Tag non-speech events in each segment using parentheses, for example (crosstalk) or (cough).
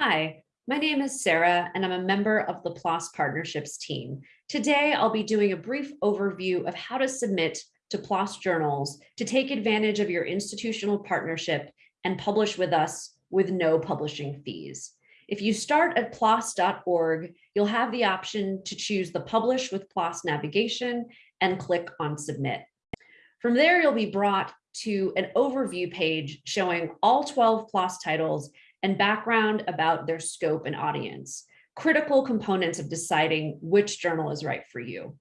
Hi, my name is Sarah and I'm a member of the PLOS Partnerships team. Today, I'll be doing a brief overview of how to submit to PLOS journals to take advantage of your institutional partnership and publish with us with no publishing fees. If you start at plos.org, you'll have the option to choose the Publish with PLOS navigation and click on Submit. From there, you'll be brought to an overview page showing all 12 PLOS titles and background about their scope and audience, critical components of deciding which journal is right for you.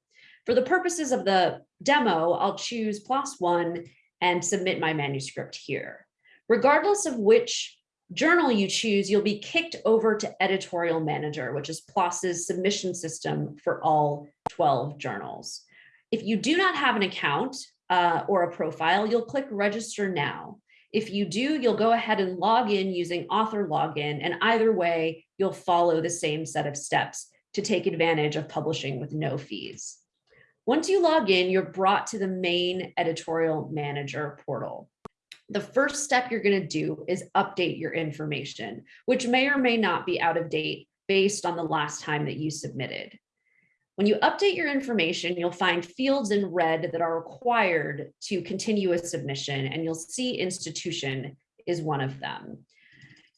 For the purposes of the demo, I'll choose PLOS One and submit my manuscript here. Regardless of which journal you choose, you'll be kicked over to Editorial Manager, which is PLOS's submission system for all 12 journals. If you do not have an account uh, or a profile, you'll click Register Now. If you do, you'll go ahead and log in using author login, and either way, you'll follow the same set of steps to take advantage of publishing with no fees. Once you log in, you're brought to the main editorial manager portal. The first step you're going to do is update your information, which may or may not be out of date based on the last time that you submitted. When you update your information, you'll find fields in red that are required to continue a submission, and you'll see institution is one of them.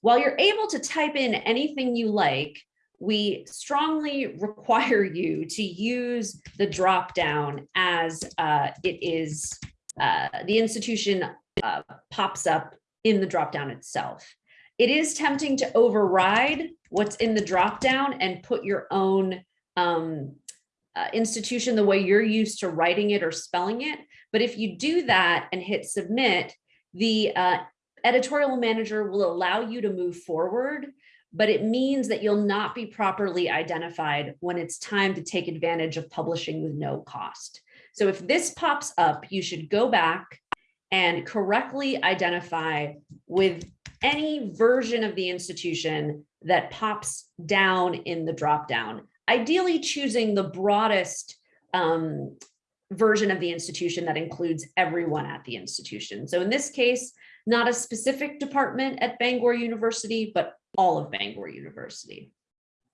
While you're able to type in anything you like, we strongly (laughs) require you to use the dropdown as uh, it is uh, the institution uh, pops up in the dropdown itself. It is tempting to override what's in the dropdown and put your own um, uh, institution the way you're used to writing it or spelling it. But if you do that and hit submit, the uh, editorial manager will allow you to move forward, but it means that you'll not be properly identified when it's time to take advantage of publishing with no cost. So if this pops up, you should go back and correctly identify with any version of the institution that pops down in the dropdown ideally choosing the broadest um, version of the institution that includes everyone at the institution. So in this case, not a specific department at Bangor University, but all of Bangor University.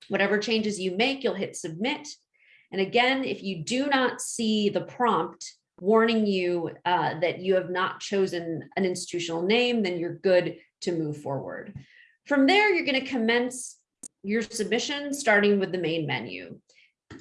Whatever changes you make, you'll hit submit. And again, if you do not see the prompt warning you uh, that you have not chosen an institutional name, then you're good to move forward. From there, you're going to commence your submission starting with the main menu.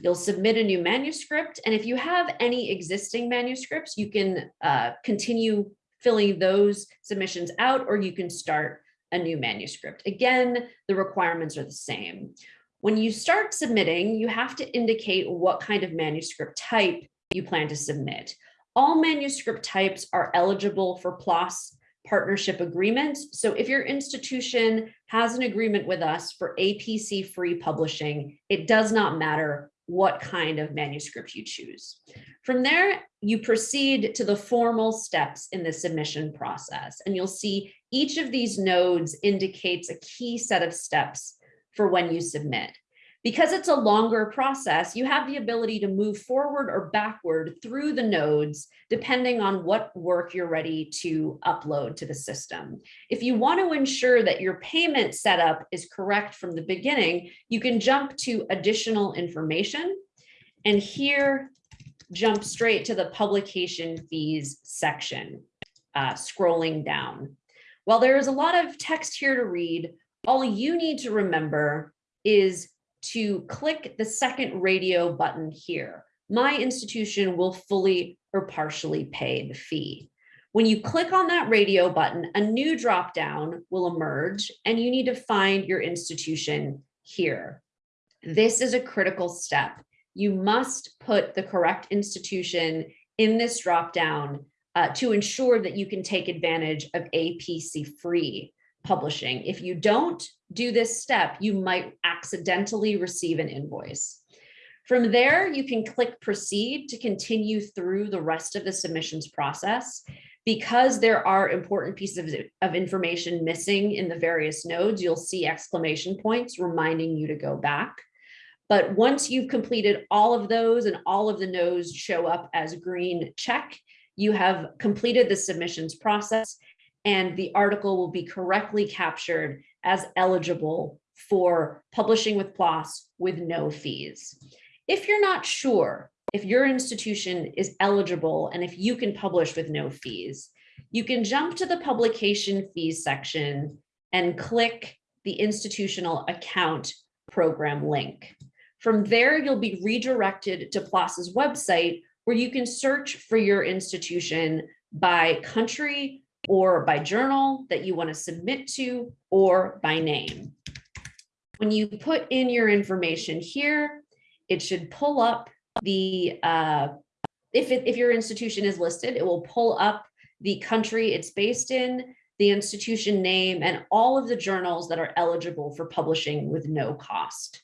You'll submit a new manuscript. And if you have any existing manuscripts, you can uh, continue filling those submissions out or you can start a new manuscript. Again, the requirements are the same. When you start submitting, you have to indicate what kind of manuscript type you plan to submit. All manuscript types are eligible for PLOS partnership agreements. So if your institution has an agreement with us for APC free publishing, it does not matter what kind of manuscript you choose. From there, you proceed to the formal steps in the submission process, and you'll see each of these nodes indicates a key set of steps for when you submit. Because it's a longer process, you have the ability to move forward or backward through the nodes, depending on what work you're ready to upload to the system. If you want to ensure that your payment setup is correct from the beginning, you can jump to additional information. And here, jump straight to the publication fees section, uh, scrolling down. While there is a lot of text here to read, all you need to remember is to click the second radio button here. My institution will fully or partially pay the fee. When you click on that radio button, a new dropdown will emerge and you need to find your institution here. This is a critical step. You must put the correct institution in this dropdown uh, to ensure that you can take advantage of APC free publishing. If you don't do this step, you might accidentally receive an invoice. From there, you can click proceed to continue through the rest of the submissions process. Because there are important pieces of information missing in the various nodes, you'll see exclamation points reminding you to go back. But once you've completed all of those and all of the nodes show up as green check, you have completed the submissions process and the article will be correctly captured as eligible for publishing with PLOS with no fees. If you're not sure if your institution is eligible and if you can publish with no fees, you can jump to the publication fees section and click the institutional account program link. From there, you'll be redirected to PLOS's website where you can search for your institution by country or by journal that you want to submit to or by name. When you put in your information here, it should pull up the, uh, if, it, if your institution is listed, it will pull up the country it's based in, the institution name, and all of the journals that are eligible for publishing with no cost.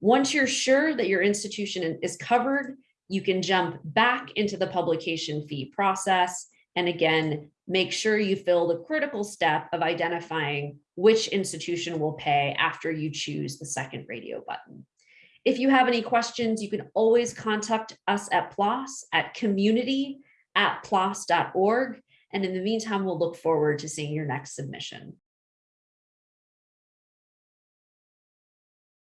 Once you're sure that your institution is covered, you can jump back into the publication fee process. And again, make sure you fill the critical step of identifying which institution will pay after you choose the second radio button. If you have any questions, you can always contact us at PLOS at community at plos.org. And in the meantime, we'll look forward to seeing your next submission.